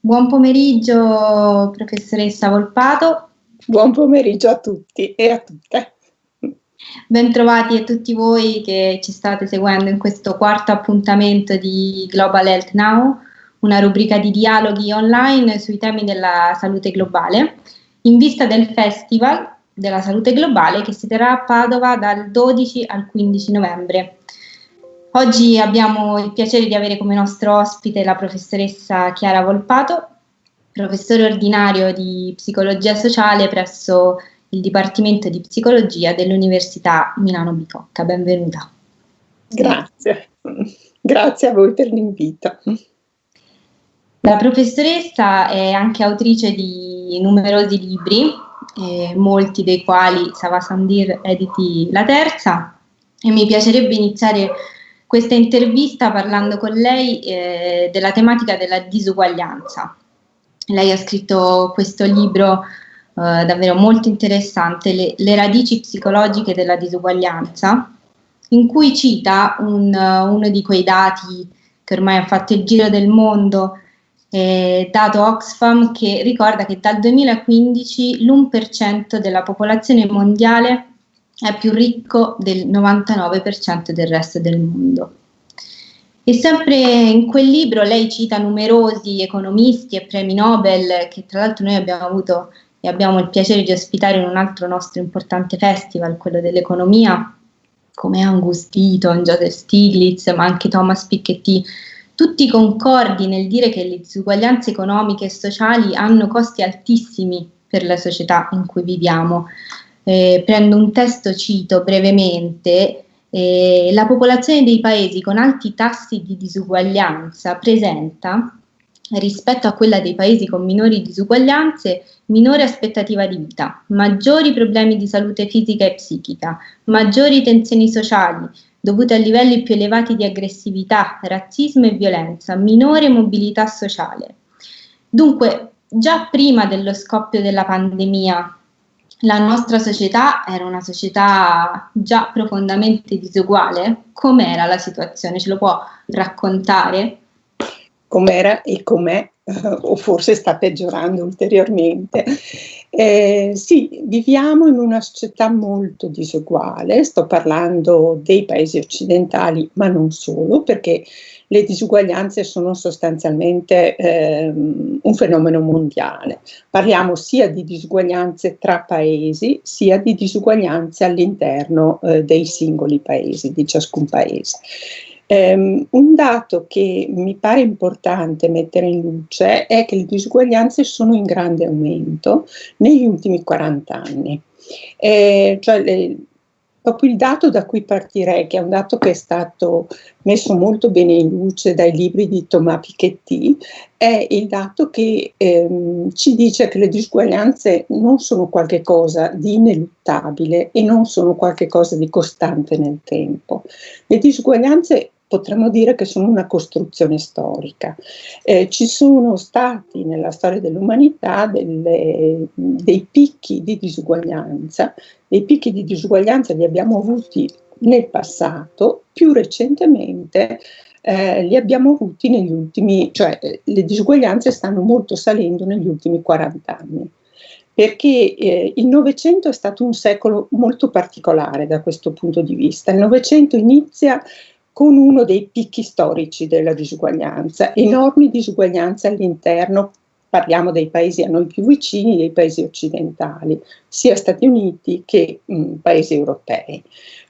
Buon pomeriggio professoressa Volpato. Buon pomeriggio a tutti e a tutte. Bentrovati a tutti voi che ci state seguendo in questo quarto appuntamento di Global Health Now, una rubrica di dialoghi online sui temi della salute globale, in vista del Festival della Salute Globale che si terrà a Padova dal 12 al 15 novembre. Oggi abbiamo il piacere di avere come nostro ospite la professoressa Chiara Volpato, professore ordinario di psicologia sociale presso il Dipartimento di Psicologia dell'Università Milano Bicocca. Benvenuta. Grazie, grazie a voi per l'invito. La professoressa è anche autrice di numerosi libri, eh, molti dei quali Sava Sandir editi la terza, e mi piacerebbe iniziare questa intervista parlando con lei eh, della tematica della disuguaglianza. Lei ha scritto questo libro eh, davvero molto interessante, le, le, radici psicologiche della disuguaglianza, in cui cita un, uno di quei dati che ormai ha fatto il giro del mondo eh, dato Oxfam che ricorda che dal 2015 l'1% della popolazione mondiale è più ricco del 99% del resto del mondo. E sempre in quel libro lei cita numerosi economisti e premi Nobel che tra l'altro noi abbiamo avuto e abbiamo il piacere di ospitare in un altro nostro importante festival, quello dell'economia, come Angus Deaton, Joseph Stiglitz, ma anche Thomas Piketty, tutti concordi nel dire che le disuguaglianze economiche e sociali hanno costi altissimi per la società in cui viviamo. Eh, prendo un testo, cito brevemente, eh, la popolazione dei paesi con alti tassi di disuguaglianza presenta, rispetto a quella dei paesi con minori disuguaglianze, minore aspettativa di vita, maggiori problemi di salute fisica e psichica, maggiori tensioni sociali, dovute a livelli più elevati di aggressività, razzismo e violenza, minore mobilità sociale. Dunque, già prima dello scoppio della pandemia, la nostra società era una società già profondamente disuguale? Com'era la situazione? Ce lo può raccontare? Com'era e com'è, o forse sta peggiorando ulteriormente. Eh, sì, viviamo in una società molto disuguale, sto parlando dei paesi occidentali, ma non solo, perché le disuguaglianze sono sostanzialmente eh, un fenomeno mondiale. Parliamo sia di disuguaglianze tra paesi, sia di disuguaglianze all'interno eh, dei singoli paesi, di ciascun paese. Um, un dato che mi pare importante mettere in luce è che le disuguaglianze sono in grande aumento negli ultimi 40 anni. Eh, cioè le, proprio il dato da cui partirei, che è un dato che è stato messo molto bene in luce dai libri di Thomas Piketty, è il dato che ehm, ci dice che le disuguaglianze non sono qualcosa di ineluttabile e non sono qualcosa di costante nel tempo. Le disuguaglianze potremmo dire che sono una costruzione storica. Eh, ci sono stati nella storia dell'umanità dei picchi di disuguaglianza, dei picchi di disuguaglianza li abbiamo avuti nel passato, più recentemente eh, li abbiamo avuti negli ultimi, cioè le disuguaglianze stanno molto salendo negli ultimi 40 anni perché eh, il Novecento è stato un secolo molto particolare da questo punto di vista. Il Novecento inizia con uno dei picchi storici della disuguaglianza, enormi disuguaglianze all'interno, parliamo dei paesi a noi più vicini, dei paesi occidentali, sia Stati Uniti che mh, paesi europei.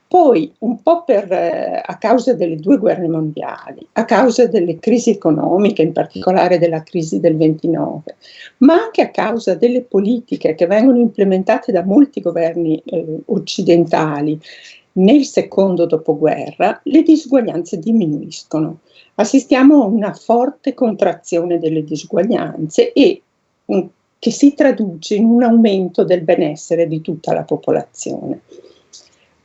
Poi, un po' per, eh, a causa delle due guerre mondiali, a causa delle crisi economiche, in particolare della crisi del 29, ma anche a causa delle politiche che vengono implementate da molti governi eh, occidentali nel secondo dopoguerra le disuguaglianze diminuiscono. Assistiamo a una forte contrazione delle disuguaglianze e che si traduce in un aumento del benessere di tutta la popolazione.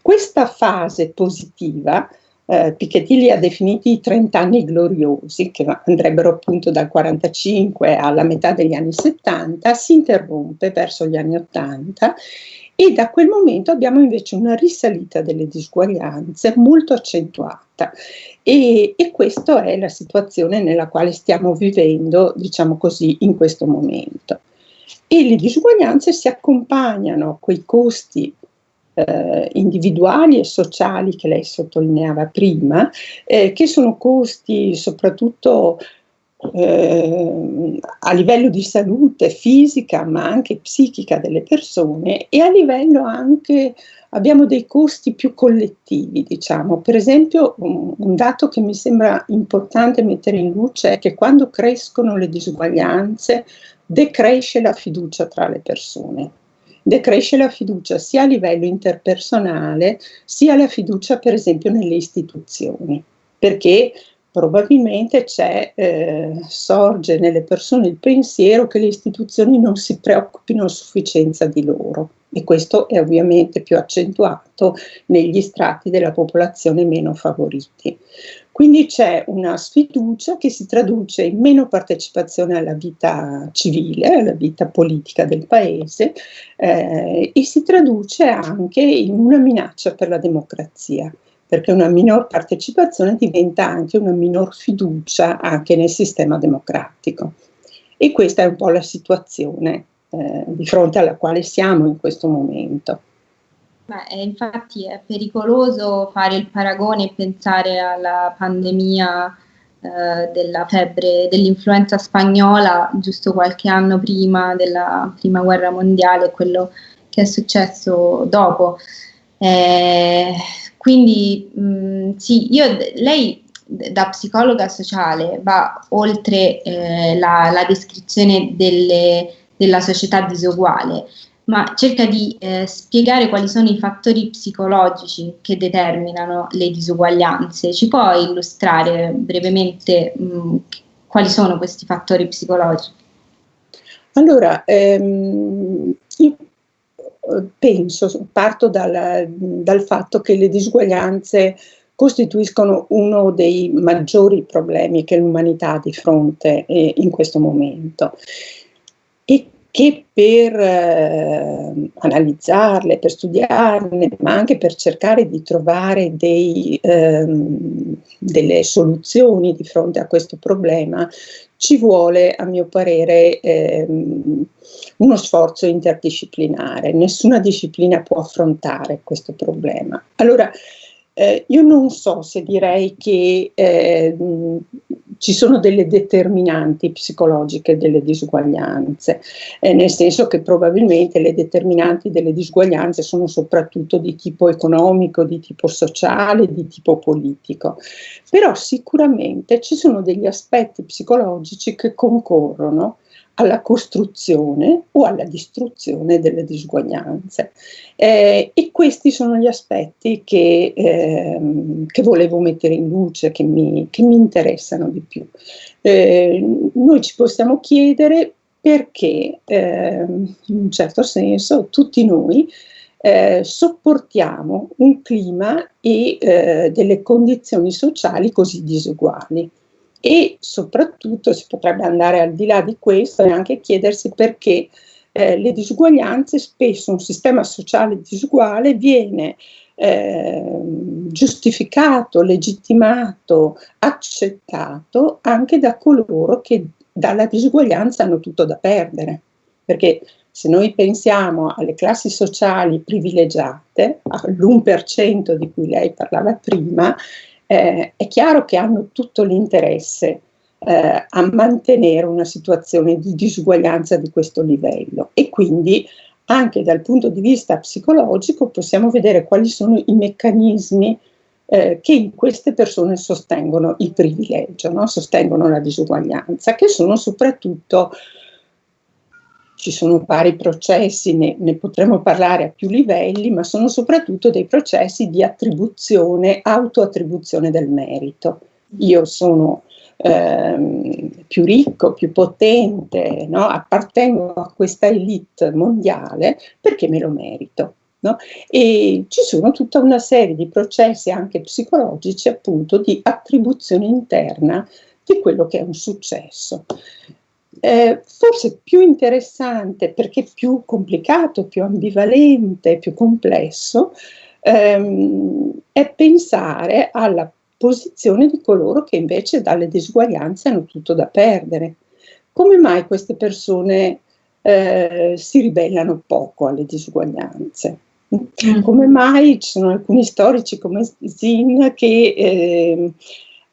Questa fase positiva eh, Piketty ha definiti i 30 anni gloriosi, che andrebbero appunto dal 45 alla metà degli anni 70, si interrompe verso gli anni 80 e da quel momento abbiamo invece una risalita delle disuguaglianze molto accentuata. E, e questa è la situazione nella quale stiamo vivendo, diciamo così, in questo momento. E le disuguaglianze si accompagnano a quei costi eh, individuali e sociali che lei sottolineava prima, eh, che sono costi soprattutto eh, a livello di salute fisica ma anche psichica delle persone e a livello anche abbiamo dei costi più collettivi, diciamo. Per esempio, un, un, dato che mi sembra importante mettere in luce è che quando crescono le disuguaglianze decresce la fiducia tra le persone. Decresce la fiducia sia a livello interpersonale, sia la fiducia, per esempio, nelle istituzioni, perché probabilmente eh, sorge nelle persone il pensiero che le istituzioni non si preoccupino a sufficienza di loro e questo è ovviamente più accentuato negli strati della popolazione meno favoriti. Quindi c'è una sfiducia che si traduce in meno partecipazione alla vita civile, alla vita politica del paese eh, e si traduce anche in una minaccia per la democrazia perché una minor partecipazione diventa anche una minor fiducia anche nel sistema democratico. E questa è un po' la situazione eh, di fronte alla quale siamo in questo momento. Beh, infatti è pericoloso fare il paragone e pensare alla pandemia eh, della febbre dell'influenza spagnola giusto qualche anno prima della prima guerra mondiale, quello che è successo dopo. Eh, quindi mh, mm, sì, io, lei da psicologa sociale va oltre eh, la, la, descrizione delle, della società disuguale, ma cerca di eh, spiegare quali sono i fattori psicologici che determinano le disuguaglianze. Ci può illustrare brevemente mh, mm, quali sono questi fattori psicologici? Allora, ehm, penso, parto dal, dal fatto che le disuguaglianze costituiscono uno dei maggiori problemi che l'umanità ha di fronte eh, in questo momento. E che per eh, analizzarle, per studiarle, ma anche per cercare di trovare dei, ehm, delle soluzioni di fronte a questo problema, ci vuole, a mio parere, ehm, uno sforzo interdisciplinare. Nessuna disciplina può affrontare questo problema. Allora, eh, io non so se direi che eh, ci sono delle determinanti psicologiche delle disuguaglianze, eh, nel senso che probabilmente le determinanti delle disuguaglianze sono soprattutto di tipo economico, di tipo sociale, di tipo politico, però sicuramente ci sono degli aspetti psicologici che concorrono alla costruzione o alla distruzione delle disuguaglianze. Eh, e questi sono gli aspetti che, eh, che volevo mettere in luce, che mi, che mi interessano di più. Eh, noi ci possiamo chiedere perché, ehm, in un certo senso, tutti noi eh, sopportiamo un clima e eh, delle condizioni sociali così disuguali e soprattutto si potrebbe andare al di là di questo e anche chiedersi perché eh, le disuguaglianze, spesso un sistema sociale disuguale viene eh, giustificato, legittimato, accettato anche da coloro che dalla disuguaglianza hanno tutto da perdere. Perché se noi pensiamo alle classi sociali privilegiate, all'1% di cui lei parlava prima, eh, è chiaro che hanno tutto l'interesse eh, a mantenere una situazione di disuguaglianza di questo livello e quindi anche dal punto di vista psicologico possiamo vedere quali sono i meccanismi eh, che in queste persone sostengono il privilegio, no? sostengono la disuguaglianza, che sono soprattutto ci sono vari processi, ne, ne, potremo parlare a più livelli, ma sono soprattutto dei processi di attribuzione, autoattribuzione del merito. Io sono ehm, più ricco, più potente, no? appartengo a questa elite mondiale perché me lo merito. No? E ci sono tutta una serie di processi anche psicologici appunto di attribuzione interna di quello che è un successo. Eh, forse più interessante perché più complicato, più ambivalente, più complesso, ehm, è pensare alla posizione di coloro che invece dalle disuguaglianze hanno tutto da perdere. Come mai queste persone eh, si ribellano poco alle disuguaglianze? Mm. Come mai ci sono alcuni storici come Zin che eh,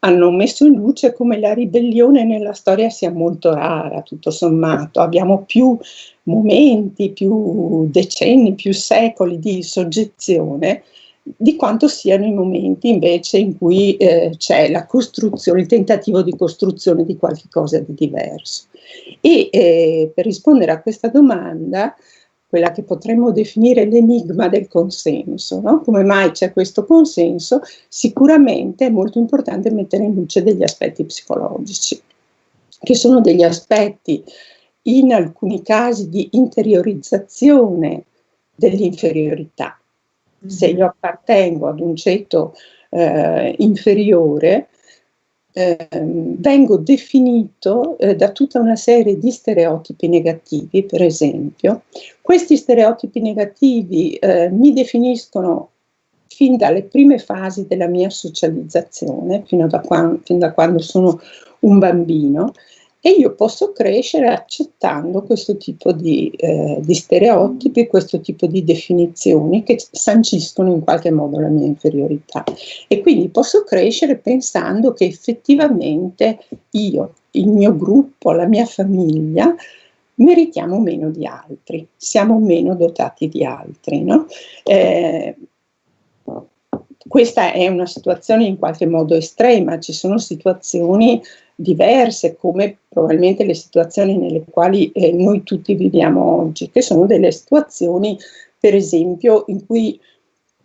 hanno messo in luce come la ribellione nella storia sia molto rara, tutto sommato. Abbiamo più momenti, più decenni, più secoli di soggezione di quanto siano i momenti invece in cui eh, c'è la costruzione, il tentativo di costruzione di qualcosa di diverso. E eh, per rispondere a questa domanda, quella che potremmo definire l'enigma del consenso, no? come mai c'è questo consenso, sicuramente è molto importante mettere in luce degli aspetti psicologici, che sono degli aspetti in alcuni casi di interiorizzazione dell'inferiorità, se io appartengo ad un ceto eh, inferiore, eh, vengo definito eh, da tutta una serie di stereotipi negativi, per esempio. Questi stereotipi negativi eh, mi definiscono fin dalle prime fasi della mia socializzazione, fino da, quando, fin da quando sono un bambino, e io posso crescere accettando questo tipo di, eh, di, stereotipi, questo tipo di definizioni che sanciscono in qualche modo la mia inferiorità. E quindi posso crescere pensando che effettivamente io, il mio gruppo, la mia famiglia, meritiamo meno di altri, siamo meno dotati di altri. No? Eh, questa è una situazione in qualche modo estrema, ci sono situazioni diverse come probabilmente le situazioni nelle quali eh, noi tutti viviamo oggi, che sono delle situazioni per esempio in cui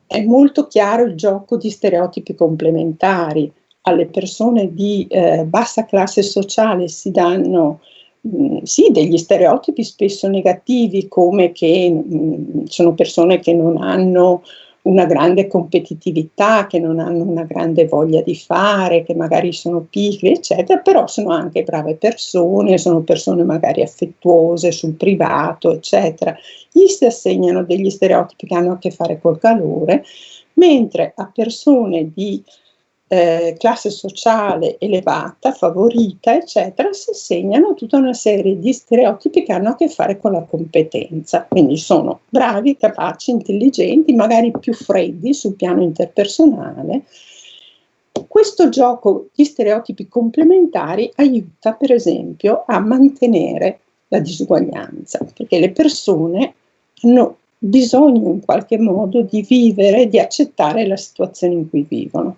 è molto chiaro il gioco di stereotipi complementari. Alle persone di eh, bassa classe sociale si danno mh, sì, degli stereotipi spesso negativi come che mh, sono persone che non hanno una grande competitività, che non hanno una grande voglia di fare, che magari sono pigri, eccetera, però sono anche brave persone, sono persone magari affettuose sul privato, eccetera. Gli si assegnano degli stereotipi che hanno a che fare col calore, mentre a persone di eh, classe sociale elevata, favorita, eccetera, si segnano tutta una serie di stereotipi che hanno a che fare con la competenza. Quindi sono bravi, capaci, intelligenti, magari più freddi sul piano interpersonale. Questo gioco di stereotipi complementari aiuta, per esempio, a mantenere la disuguaglianza, perché le persone hanno bisogno in qualche modo di vivere, di accettare la situazione in cui vivono.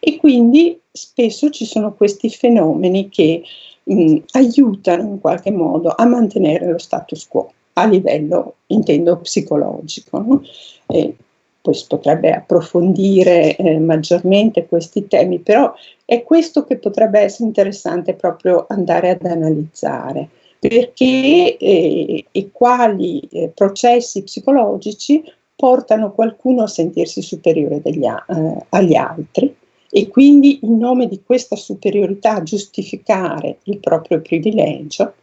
E quindi spesso ci sono questi fenomeni che mh, aiutano in qualche modo a mantenere lo status quo a livello, intendo, psicologico. No? E poi potrebbe approfondire eh, maggiormente questi temi, però è questo che potrebbe essere interessante proprio andare ad analizzare perché eh, e quali eh, processi psicologici portano qualcuno a sentirsi superiore degli, eh, agli altri e quindi in nome di questa superiorità giustificare il proprio privilegio.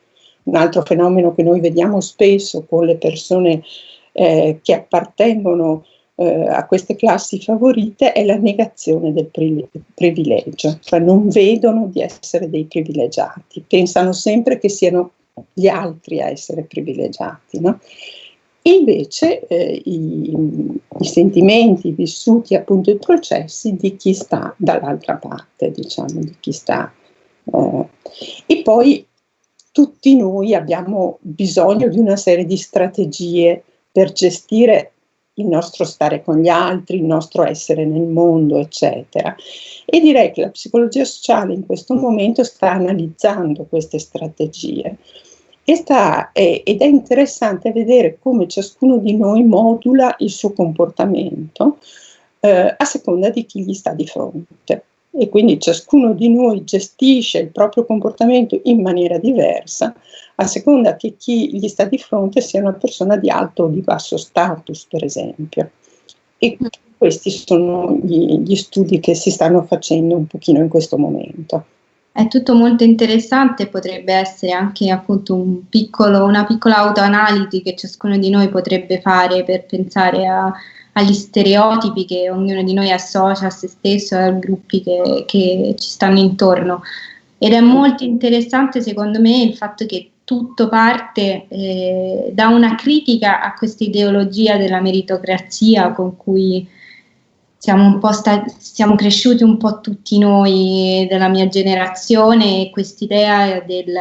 Un altro fenomeno che noi vediamo spesso con le persone eh, che appartengono eh, a queste classi favorite è la negazione del privilegio, cioè non vedono di essere dei privilegiati, pensano sempre che siano gli altri a essere privilegiati. No? Invece eh, i, i, sentimenti vissuti, appunto i processi di chi sta dall'altra parte, diciamo, di chi sta. Eh. E poi tutti noi abbiamo bisogno di una serie di strategie per gestire il nostro stare con gli altri, il nostro essere nel mondo, eccetera. E direi che la psicologia sociale in questo momento sta analizzando queste strategie sta, è, ed è interessante vedere come ciascuno di noi modula il suo comportamento eh, a seconda di chi gli sta di fronte. E quindi ciascuno di noi gestisce il proprio comportamento in maniera diversa a seconda che chi gli sta di fronte sia una persona di alto o di basso status, per esempio. E questi sono gli, gli studi che si stanno facendo un pochino in questo momento. È tutto molto interessante, potrebbe essere anche appunto un piccolo, una piccola autoanalisi che ciascuno di noi potrebbe fare per pensare a, agli stereotipi che ognuno di noi associa a se stesso e ai gruppi che, che ci stanno intorno. Ed è molto interessante secondo me il fatto che tutto parte eh, da una critica a questa ideologia della meritocrazia con cui siamo, po siamo cresciuti un po' tutti noi della mia generazione e quest'idea del,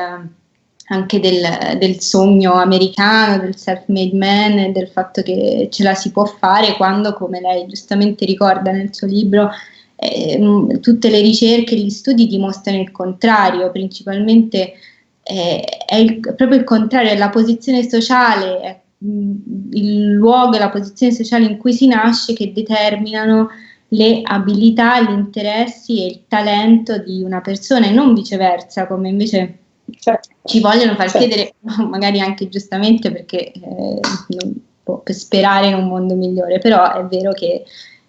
anche del, del, sogno americano, del self-made man e del fatto che ce la si può fare quando, come lei giustamente ricorda nel suo libro, eh, tutte le ricerche e gli studi dimostrano il contrario, principalmente eh, è il, proprio il contrario, è la posizione sociale, è il luogo e la posizione sociale in cui si nasce che determinano le abilità, gli interessi e il talento di una persona e non viceversa, come invece certo. ci vogliono far certo. credere, magari anche giustamente perché eh, per sperare in un mondo migliore, però è vero che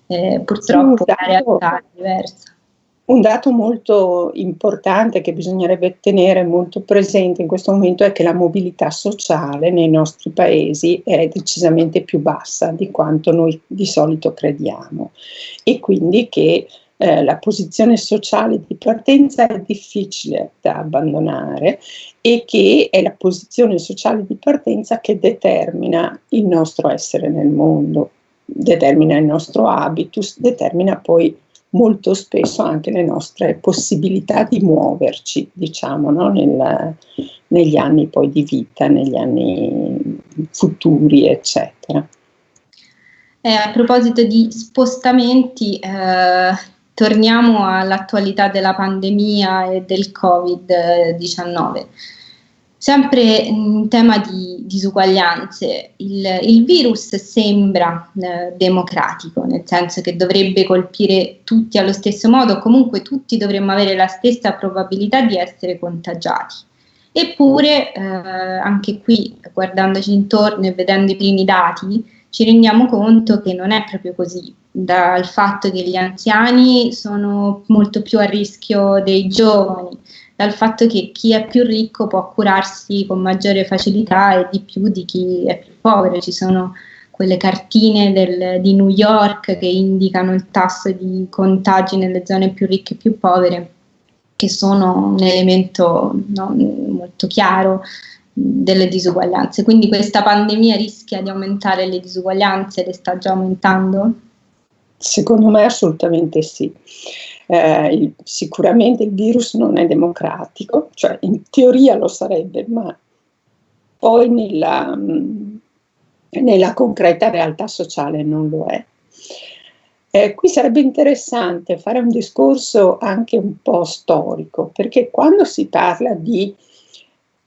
eh, purtroppo sì, la realtà è diversa. Un dato molto importante che bisognerebbe tenere molto presente in questo momento è che la mobilità sociale nei nostri paesi è decisamente più bassa di quanto noi di solito crediamo. E quindi che eh, la posizione sociale di partenza è difficile da abbandonare e che è la posizione sociale di partenza che determina il nostro essere nel mondo, determina il nostro habitus, determina poi molto spesso anche le nostre possibilità di muoverci, diciamo, no? Nel, negli anni poi di vita, negli anni futuri, eccetera. Eh, a proposito di spostamenti, eh, torniamo all'attualità della pandemia e del Covid-19. Sempre in tema di disuguaglianze, il, il virus sembra eh, democratico, nel senso che dovrebbe colpire tutti allo stesso modo, comunque tutti dovremmo avere la stessa probabilità di essere contagiati. Eppure, eh, anche qui, guardandoci intorno e vedendo i primi dati, ci rendiamo conto che non è proprio così, dal fatto che gli anziani sono molto più a rischio dei giovani, dal fatto che chi è più ricco può curarsi con maggiore facilità e di più di chi è più povero. Ci sono quelle cartine del, di New York che indicano il tasso di contagi nelle zone più ricche e più povere, che sono un elemento no, molto chiaro delle disuguaglianze. Quindi questa pandemia rischia di aumentare le disuguaglianze, le sta già aumentando? Secondo me assolutamente sì eh, il, sicuramente il virus non è democratico, cioè in teoria lo sarebbe, ma poi nella, mh, nella concreta realtà sociale non lo è. Eh, qui sarebbe interessante fare un discorso anche un po' storico, perché quando si parla di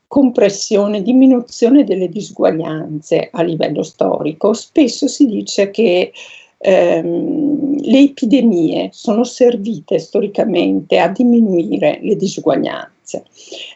compressione, diminuzione delle disuguaglianze a livello storico, spesso si dice che ehm, le epidemie sono servite storicamente a diminuire le disuguaglianze.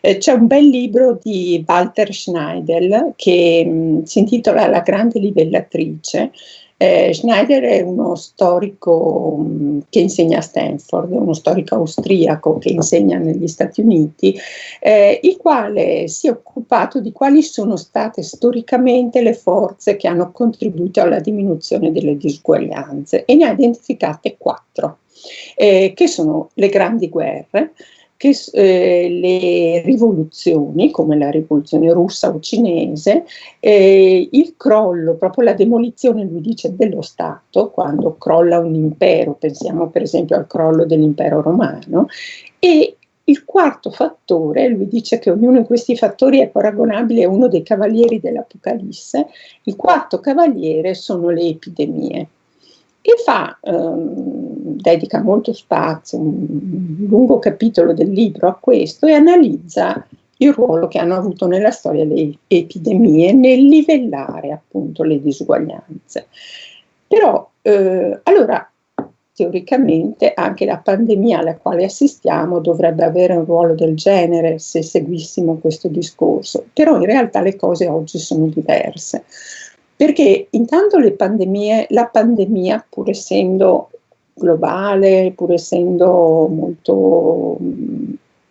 Eh, c'è un bel libro di Walter Schneidel che mh, si intitola La grande livellatrice, eh, Schneider è uno storico mm, che insegna a Stanford, uno storico austriaco che insegna negli Stati Uniti, eh, il quale si è occupato di quali sono state storicamente le forze che hanno contribuito alla diminuzione delle disuguaglianze e ne ha identificate quattro, eh, che sono le grandi guerre, che eh, le rivoluzioni, come la rivoluzione russa o cinese, eh, il crollo, proprio la demolizione, lui dice, dello Stato, quando crolla un impero, pensiamo per esempio al crollo dell'impero romano, e il quarto fattore, lui dice che ognuno di questi fattori è paragonabile a uno dei cavalieri dell'Apocalisse, il quarto cavaliere sono le epidemie e fa, ehm, dedica molto spazio, un lungo capitolo del libro a questo e analizza il ruolo che hanno avuto nella storia le epidemie nel livellare appunto le disuguaglianze. Però, eh, allora, teoricamente anche la pandemia alla quale assistiamo dovrebbe avere un ruolo del genere se seguissimo questo discorso, però in realtà le cose oggi sono diverse. Perché intanto le pandemie, la pandemia, pur essendo globale, pur essendo molto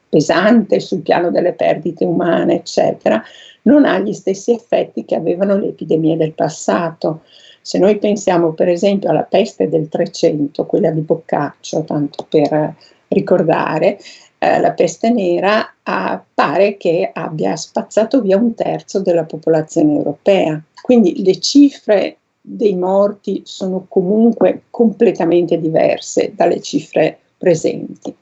pesante sul piano delle perdite umane, eccetera, non ha gli stessi effetti che avevano le epidemie del passato. Se noi pensiamo per esempio alla peste del 300, quella di Boccaccio, tanto per ricordare, eh, la peste nera ah, pare che abbia spazzato via un terzo della popolazione europea. Quindi le cifre dei morti sono comunque completamente diverse dalle cifre presenti.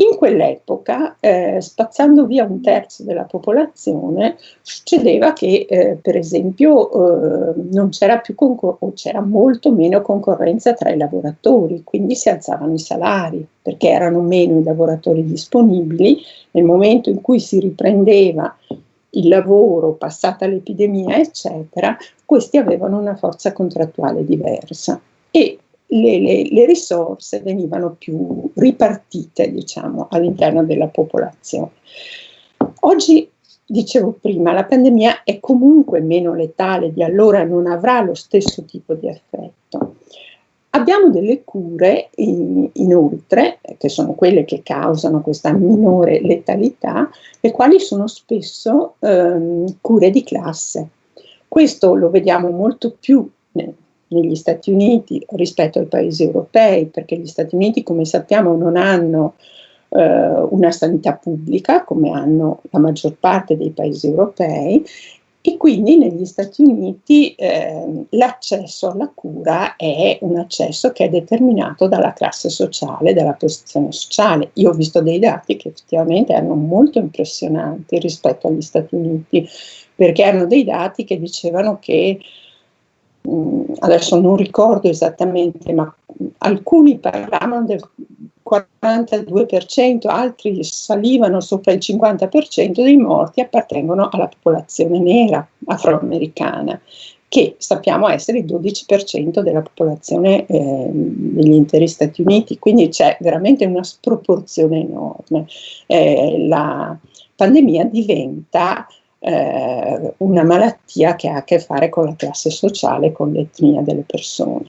In quell'epoca, eh, spazzando via un terzo della popolazione, succedeva che, eh, per esempio, eh, non c'era più o c'era molto meno concorrenza tra i lavoratori, quindi si alzavano i salari, perché erano meno i lavoratori disponibili. Nel momento in cui si riprendeva il lavoro, passata l'epidemia, eccetera, questi avevano una forza contrattuale diversa. E le, le, le risorse venivano più ripartite diciamo, all'interno della popolazione. Oggi, dicevo prima, la pandemia è comunque meno letale di allora, non avrà lo stesso tipo di effetto. Abbiamo delle cure in, inoltre, che sono quelle che causano questa minore letalità, le quali sono spesso ehm, cure di classe. Questo lo vediamo molto più negli Stati Uniti rispetto ai paesi europei, perché gli Stati Uniti, come sappiamo, non hanno eh, una sanità pubblica come hanno la maggior parte dei paesi europei e quindi negli Stati Uniti eh, l'accesso alla cura è un accesso che è determinato dalla classe sociale, dalla posizione sociale. Io ho visto dei dati che effettivamente erano molto impressionanti rispetto agli Stati Uniti, perché erano dei dati che dicevano che adesso non ricordo esattamente, ma alcuni parlavano del 42%, altri salivano sopra il 50% dei morti appartengono alla popolazione nera afroamericana, che sappiamo essere il 12% della popolazione eh, degli interi Stati Uniti, quindi c'è veramente una sproporzione enorme. Eh, la pandemia diventa eh, una malattia che ha a che fare con la classe sociale, con l'etnia delle persone.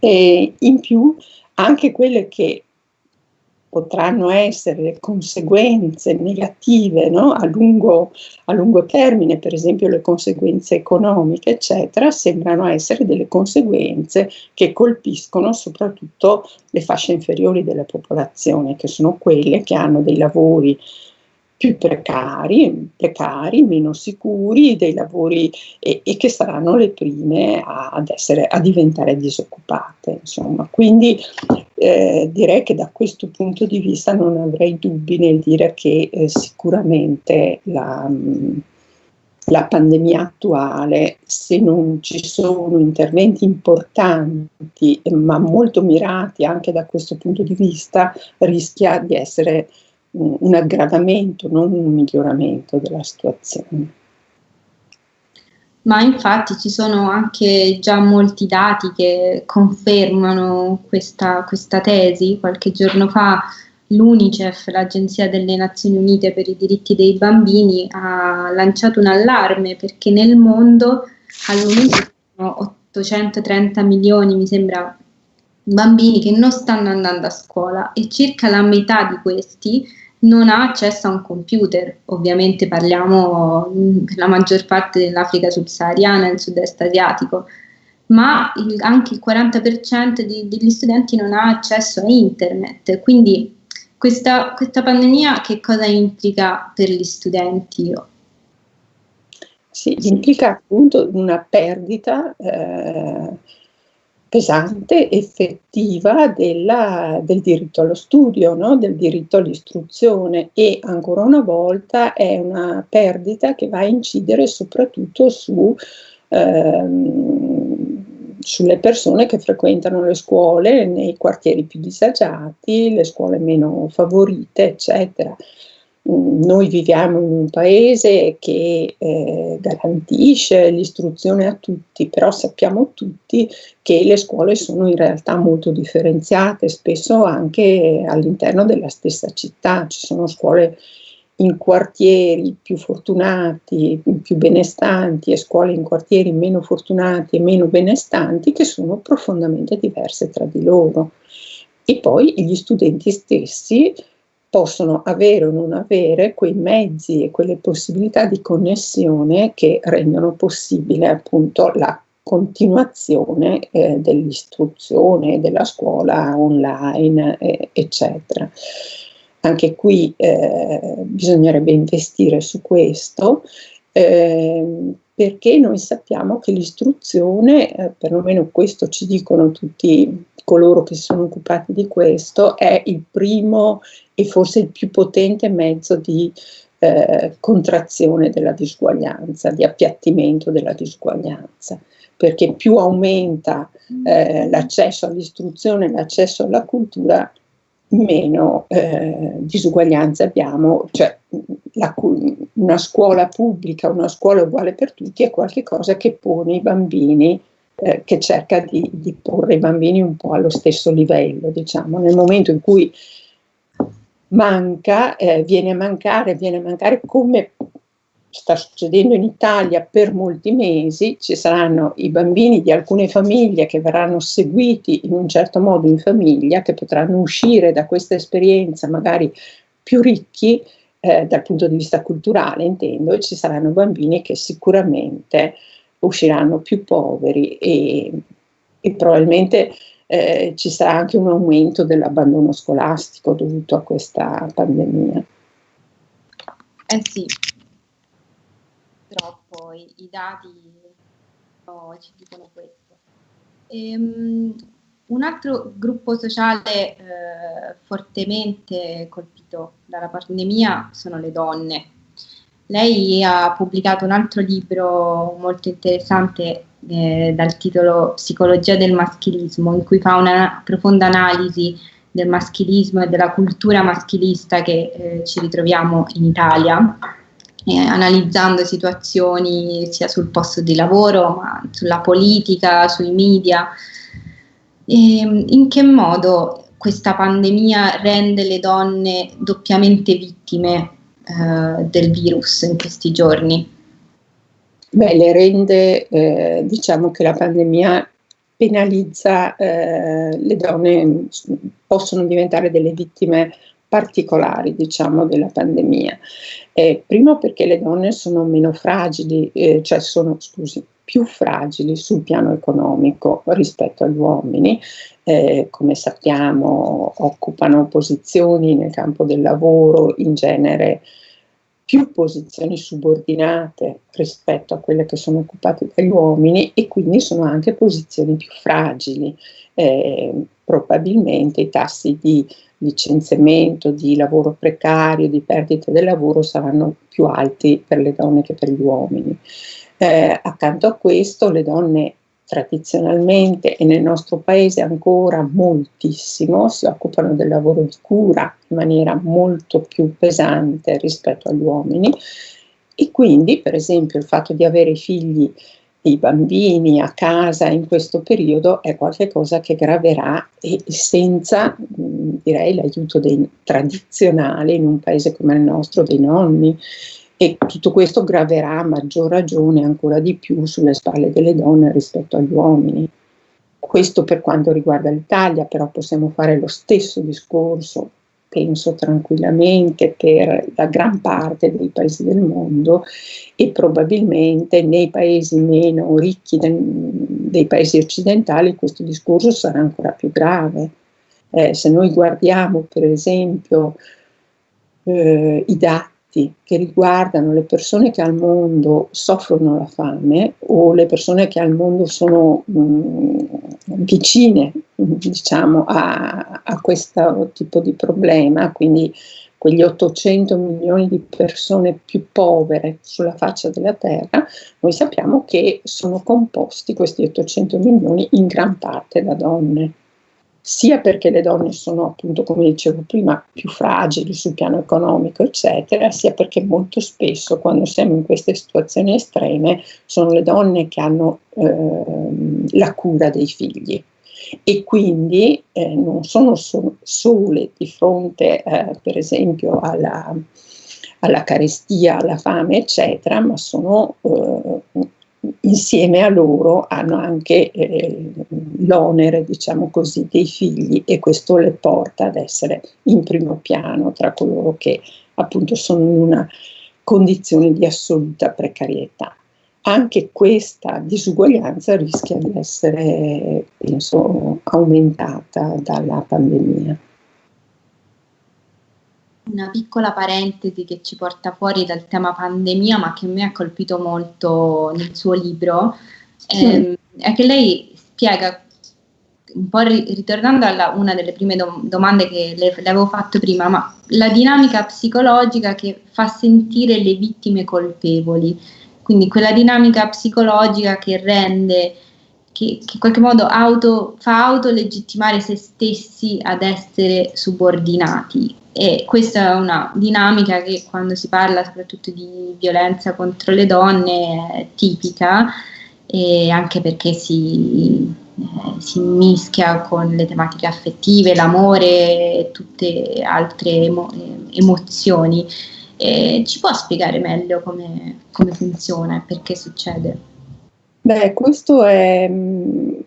E in più anche quelle che potranno essere le conseguenze negative no? a, lungo, a, lungo, termine, per esempio le conseguenze economiche, eccetera, sembrano essere delle conseguenze che colpiscono soprattutto le fasce inferiori della popolazione, che sono quelle che hanno dei lavori più precari, precari, meno sicuri, dei lavori e, e che saranno le prime ad essere, a diventare disoccupate. Insomma. Quindi eh, direi che da questo punto di vista non avrei dubbi nel dire che eh, sicuramente la, la pandemia attuale, se non ci sono interventi importanti ma molto mirati anche da questo punto di vista, rischia di essere un aggravamento, non un miglioramento della situazione. Ma infatti ci sono anche già molti dati che confermano questa, questa tesi. Qualche giorno fa l'UNICEF, l'Agenzia delle Nazioni Unite per i diritti dei bambini, ha lanciato un allarme perché nel mondo al momento sono 830 milioni, mi sembra, bambini che non stanno andando a scuola e circa la metà di questi non ha accesso a un computer. Ovviamente parliamo per la maggior parte dell'Africa subsahariana e del sud-est asiatico, ma il, anche il 40% di, degli studenti non ha accesso a internet. Quindi questa, questa pandemia che cosa implica per gli studenti? Sì, implica appunto una perdita eh, pesante, effettiva della, del diritto allo studio, no? del diritto all'istruzione e ancora una volta è una perdita che va a incidere soprattutto su, ehm, sulle persone che frequentano le scuole nei quartieri più disagiati, le scuole meno favorite, eccetera. Noi viviamo in un paese che eh, garantisce l'istruzione a tutti, però sappiamo tutti che le scuole sono in realtà molto differenziate, spesso anche all'interno della stessa città. Ci sono scuole in quartieri più fortunati, più benestanti e scuole in quartieri meno fortunati e meno benestanti che sono profondamente diverse tra di loro. E poi gli studenti stessi possono avere o non avere quei mezzi e quelle possibilità di connessione che rendono possibile appunto la continuazione eh, dell'istruzione della scuola online, eh, eccetera. Anche qui eh, bisognerebbe investire su questo eh, perché noi sappiamo che l'istruzione, eh, perlomeno questo ci dicono tutti coloro che si sono occupati di questo, è il primo e forse il più potente mezzo di eh, contrazione della disuguaglianza, di appiattimento della disuguaglianza, perché più aumenta eh, l'accesso all'istruzione, l'accesso alla cultura, meno eh, disuguaglianze abbiamo, cioè la, una scuola pubblica, una scuola uguale per tutti è qualcosa che pone i bambini, eh, che cerca di, di, porre i bambini un po' allo stesso livello, diciamo, nel momento in cui manca, eh, viene a mancare, viene a mancare come sta succedendo in Italia per molti mesi, ci saranno i bambini di alcune famiglie che verranno seguiti in un certo modo in famiglia, che potranno uscire da questa esperienza magari più ricchi eh, dal punto di vista culturale, intendo, e ci saranno bambini che sicuramente usciranno più poveri e, e probabilmente eh, ci sarà anche un aumento dell'abbandono scolastico dovuto a questa pandemia. Eh sì, troppo, i, i dati oh, ci dicono questo. Ehm, un altro gruppo sociale eh, fortemente colpito dalla pandemia sono le donne. Lei ha pubblicato un altro libro molto interessante eh, dal titolo Psicologia del maschilismo, in cui fa una profonda analisi del maschilismo e della cultura maschilista che eh, ci ritroviamo in Italia eh, analizzando situazioni sia sul posto di lavoro, ma sulla politica, sui media. E, ehm, in che modo questa pandemia rende le donne doppiamente vittime eh, del virus in questi giorni? Beh, le rende, eh, diciamo che la pandemia penalizza eh, le donne, possono diventare delle vittime particolari, diciamo, della pandemia. Eh, primo perché le donne sono meno fragili, eh, cioè sono, scusi, più fragili sul piano economico rispetto agli uomini, eh, come sappiamo occupano posizioni nel campo del lavoro in genere più posizioni subordinate rispetto a quelle che sono occupate dagli uomini e quindi sono anche posizioni più fragili. Eh, probabilmente i tassi di licenziamento, di lavoro precario, di perdita del lavoro saranno più alti per le donne che per gli uomini. Eh, accanto a questo le donne tradizionalmente e nel nostro paese ancora moltissimo si occupano del lavoro di cura in maniera molto più pesante rispetto agli uomini. E quindi per esempio il fatto di avere figli i bambini a casa in questo periodo è qualcosa che graverà e senza direi l'aiuto dei tradizionali in un paese come il nostro dei nonni e tutto questo graverà a maggior ragione ancora di più sulle spalle delle donne rispetto agli uomini. Questo per quanto riguarda l'Italia, però possiamo fare lo stesso discorso penso tranquillamente per la gran parte dei paesi del mondo e probabilmente nei paesi meno ricchi del, dei paesi occidentali questo discorso sarà ancora più grave. Eh, se noi guardiamo per esempio eh, i dati che riguardano le persone che al mondo soffrono la fame o le persone che al mondo sono mh, mm, vicine diciamo, a, a questo tipo di problema, quindi quegli 800 milioni di persone più povere sulla faccia della Terra, noi sappiamo che sono composti questi 800 milioni in gran parte da donne sia perché le donne sono appunto, come dicevo prima, più fragili sul piano economico, eccetera, sia perché molto spesso quando siamo in queste situazioni estreme sono le donne che hanno eh, la cura dei figli. E quindi eh, non sono so- sole di fronte, eh, per esempio, alla, alla, carestia, alla fame, eccetera, ma sono eh, insieme a loro hanno anche eh, l'onere, diciamo così, dei figli e questo le porta ad essere in primo piano tra coloro che appunto sono in una condizione di assoluta precarietà. Anche questa disuguaglianza rischia di essere, penso, aumentata dalla pandemia una piccola parentesi che ci porta fuori dal tema pandemia, ma che me ha colpito molto nel suo libro, ehm, è che lei spiega, un po' ritornando a una delle prime dom- domande che le, le, avevo fatto prima, ma la dinamica psicologica che fa sentire le vittime colpevoli, quindi quella dinamica psicologica che rende che, che, in qualche modo auto, fa autolegittimare se stessi ad essere subordinati. E questa è una dinamica che quando si parla soprattutto di violenza contro le donne è tipica, anche perché si, eh, si mischia con le tematiche affettive, l'amore e tutte altre emo- emozioni. E ci può spiegare meglio come, come funziona e perché succede? Beh, questo è,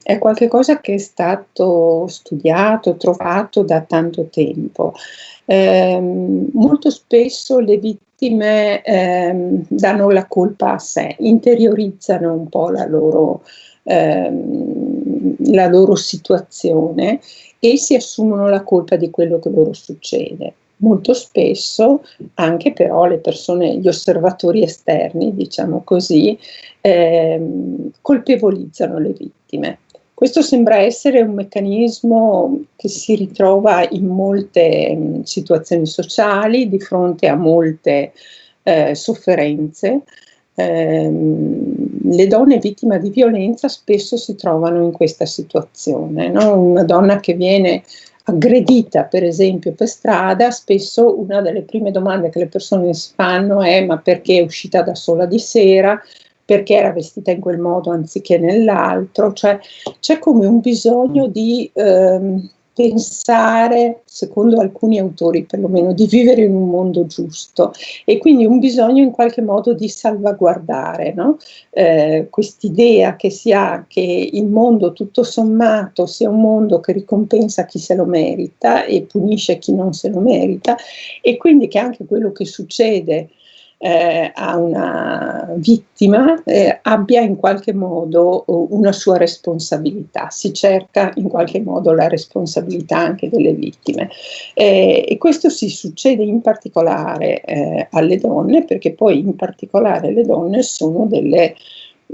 è qualcosa che è stato studiato, trovato da tanto tempo. Eh, molto spesso le vittime eh, danno la colpa a sé, interiorizzano un po' la loro, eh, la loro situazione e si assumono la colpa di quello che loro succede molto spesso anche però le persone, gli osservatori esterni, diciamo così, ehm, colpevolizzano le vittime. Questo sembra essere un meccanismo che si ritrova in molte mh, mm, situazioni sociali, di fronte a molte eh, sofferenze. Eh, le donne vittime di violenza spesso si trovano in questa situazione. No? Una donna che viene aggredita per esempio per strada, spesso una delle prime domande che le persone si fanno è ma perché è uscita da sola di sera, perché era vestita in quel modo anziché nell'altro, cioè c'è come un bisogno di ehm, pensare, secondo alcuni autori perlomeno, di vivere in un mondo giusto e quindi un bisogno in qualche modo di salvaguardare no? eh, quest'idea che si ha che il mondo tutto sommato sia un mondo che ricompensa chi se lo merita e punisce chi non se lo merita e quindi che anche quello che succede eh, a una vittima eh, abbia in qualche modo uh, una sua responsabilità, si cerca in qualche modo la responsabilità anche delle vittime. Eh, e questo si succede in particolare eh, alle donne perché poi in particolare le donne sono delle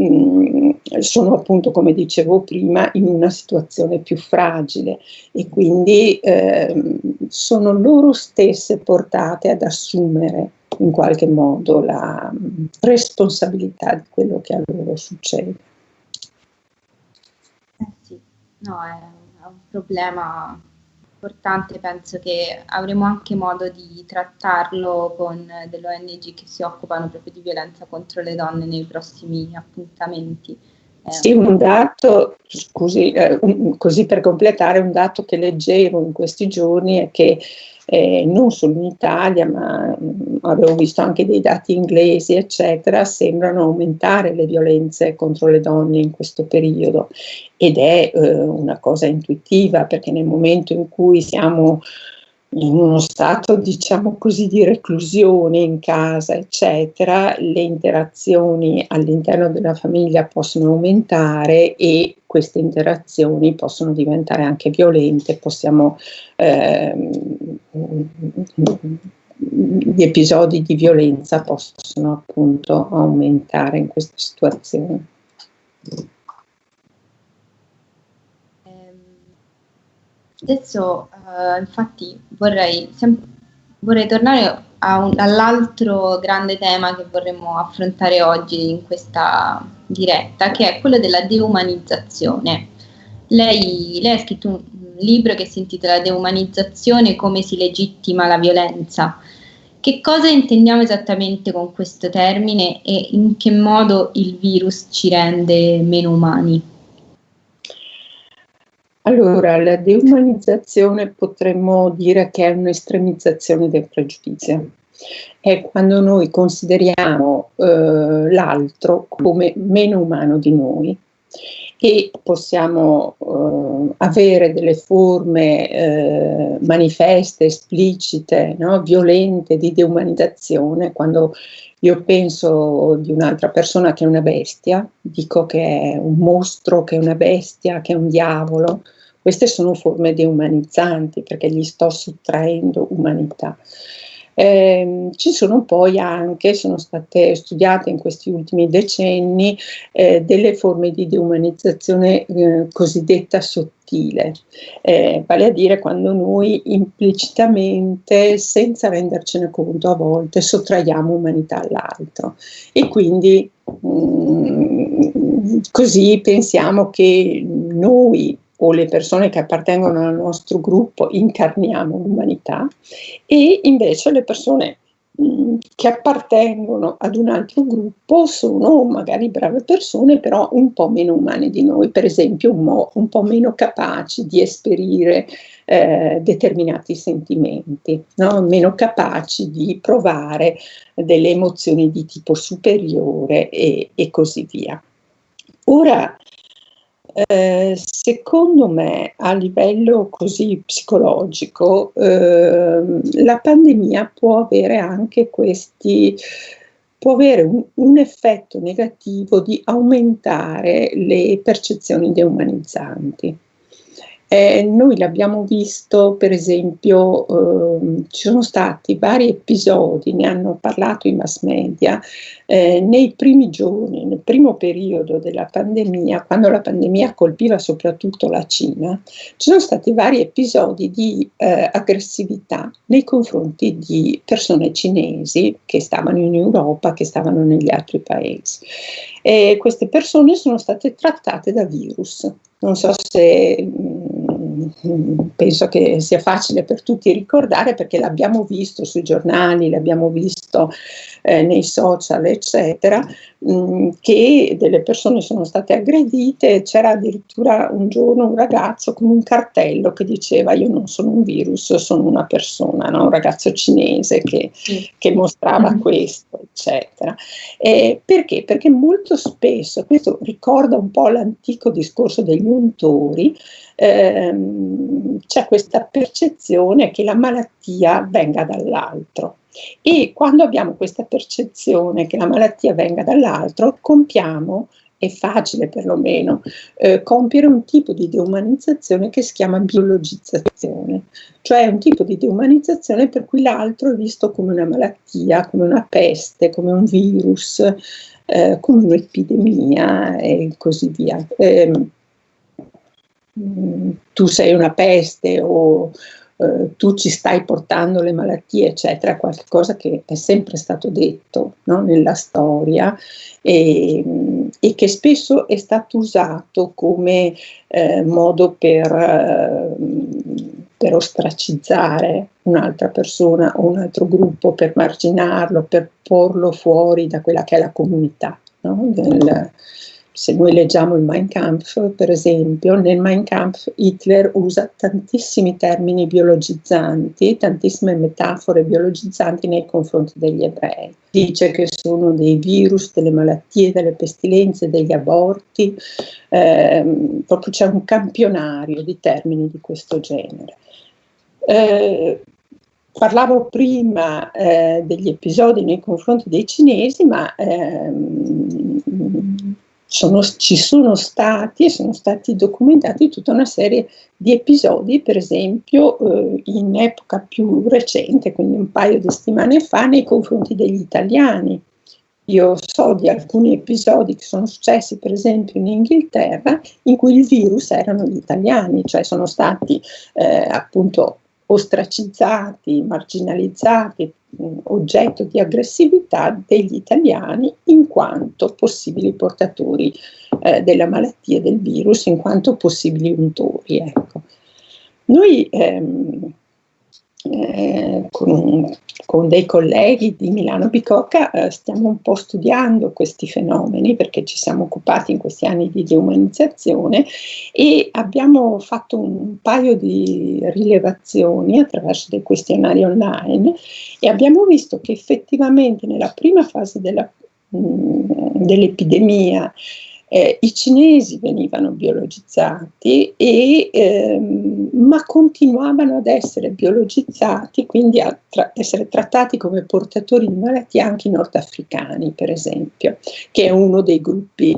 mm, sono appunto, come dicevo prima, in una situazione più fragile e quindi eh, sono loro stesse portate ad assumere in qualche modo la mm, responsabilità di quello che a loro succede. Eh sì, no, è un problema importante, penso che avremo anche modo di trattarlo con delle ONG che si occupano proprio di violenza contro le donne nei prossimi appuntamenti. Sì, un dato, scusi, eh, un, così per completare, un dato che leggevo in questi giorni è che eh, non solo in Italia, ma mh, mm, avevo visto anche dei dati inglesi, eccetera, sembrano aumentare le violenze contro le donne in questo periodo. Ed è eh, una cosa intuitiva perché nel momento in cui siamo in uno stato, diciamo così, di reclusione in casa, eccetera, le interazioni all'interno della famiglia possono aumentare e queste interazioni possono diventare anche violente, possiamo, ehm, gli episodi di violenza possono appunto aumentare in queste situazioni. Adesso uh, infatti vorrei, vorrei tornare all'altro grande tema che vorremmo affrontare oggi in questa diretta, che è quello della deumanizzazione. Lei, lei ha scritto un, libro che si intitola Deumanizzazione, come si legittima la violenza. Che cosa intendiamo esattamente con questo termine e in che modo il virus ci rende meno umani? Allora, la deumanizzazione potremmo dire che è un'estremizzazione del pregiudizio. È quando noi consideriamo eh, l'altro come meno umano di noi e possiamo eh, avere delle forme eh, manifeste, esplicite, no? violente di deumanizzazione quando io penso di un'altra persona che è una bestia, dico che è un mostro, che è una bestia, che è un diavolo. Queste sono forme deumanizzanti perché gli sto sottraendo umanità. Eh, ci sono poi anche, sono state studiate in questi ultimi decenni, eh, delle forme di deumanizzazione eh, cosiddetta sottile, eh, vale a dire quando noi implicitamente, senza rendercene conto a volte, sottraiamo umanità all'altro. E quindi mh, mm, così pensiamo che noi o le persone che appartengono al nostro gruppo incarniamo l'umanità e invece le persone mm, che appartengono ad un altro gruppo sono magari brave persone, però un po' meno umane di noi, per esempio un, un po' meno capaci di esperire eh, determinati sentimenti, no? meno capaci di provare delle emozioni di tipo superiore e, e così via. Ora, eh, secondo me a livello così psicologico eh, la pandemia può avere anche questi può avere un, un, effetto negativo di aumentare le percezioni deumanizzanti. Eh, noi l'abbiamo visto, per esempio, eh, ci sono stati vari episodi, ne hanno parlato i mass media, eh, nei primi giorni, nel primo periodo della pandemia, quando la pandemia colpiva soprattutto la Cina, ci sono stati vari episodi di eh, aggressività nei confronti di persone cinesi che stavano in Europa, che stavano negli altri paesi. E queste persone sono state trattate da virus. Non so se mh, penso che sia facile per tutti ricordare perché l'abbiamo visto sui giornali, l'abbiamo visto eh, nei social, eccetera, mh, mm, che delle persone sono state aggredite. C'era addirittura un giorno un ragazzo con un cartello che diceva io non sono un virus, sono una persona, no? un ragazzo cinese che, che mostrava mm-hmm. questo, eccetera. Eh, perché? Perché molto spesso, questo ricorda un po' l'antico discorso degli untori, ehm, c'è questa percezione che la malattia venga dall'altro. E quando abbiamo questa percezione che la malattia venga dall'altro, compiamo è facile perlomeno eh, compiere un tipo di deumanizzazione che si chiama biologizzazione, cioè un tipo di deumanizzazione per cui l'altro è visto come una malattia, come una peste, come un virus, eh, come un'epidemia e così via. Eh, tu sei una peste o eh, tu ci stai portando le malattie, eccetera, qualcosa che è sempre stato detto no? nella storia e, e, che spesso è stato usato come eh, modo per, eh, per ostracizzare un'altra persona o un altro gruppo, per marginarlo, per porlo fuori da quella che è la comunità. No? Del, se noi leggiamo il Mein Kampf, per esempio, nel Mein Kampf Hitler usa tantissimi termini biologizzanti, tantissime metafore biologizzanti nei confronti degli ebrei. Dice che sono dei virus, delle malattie, delle pestilenze, degli aborti, eh, proprio c'è un campionario di termini di questo genere. Eh, Parlavo prima eh, degli episodi nei confronti dei cinesi, ma ehm, sono, ci sono stati e sono stati documentati tutta una serie di episodi, per esempio eh, in epoca più recente, quindi un paio di settimane fa, nei confronti degli italiani. Io so di alcuni episodi che sono successi, per esempio, in Inghilterra, in cui il virus erano gli italiani, cioè sono stati eh, appunto ostracizzati, marginalizzati, oggetto di aggressività degli italiani in quanto possibili portatori eh, della malattia del virus, in quanto possibili untori. Ecco. Noi ehm, eh, con, con, dei colleghi di Milano Bicocca eh, stiamo un po' studiando questi fenomeni perché ci siamo occupati in questi anni di deumanizzazione e abbiamo fatto un paio di rilevazioni attraverso dei questionari online e abbiamo visto che effettivamente nella prima fase mh, dell'epidemia eh, I cinesi venivano biologizzati, e, ehm, ma continuavano ad essere biologizzati, quindi a tra essere trattati come portatori di malattie anche i nordafricani, per esempio, che è uno dei gruppi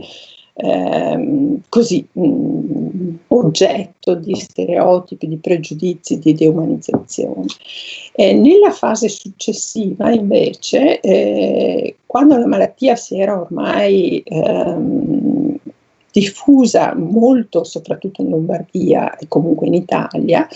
ehm, così mh, mm, oggetto di stereotipi, di pregiudizi, di deumanizzazione. Eh, nella fase successiva, invece, eh, quando la malattia si era ormai ehm, diffusa molto, soprattutto in Lombardia e comunque in Italia,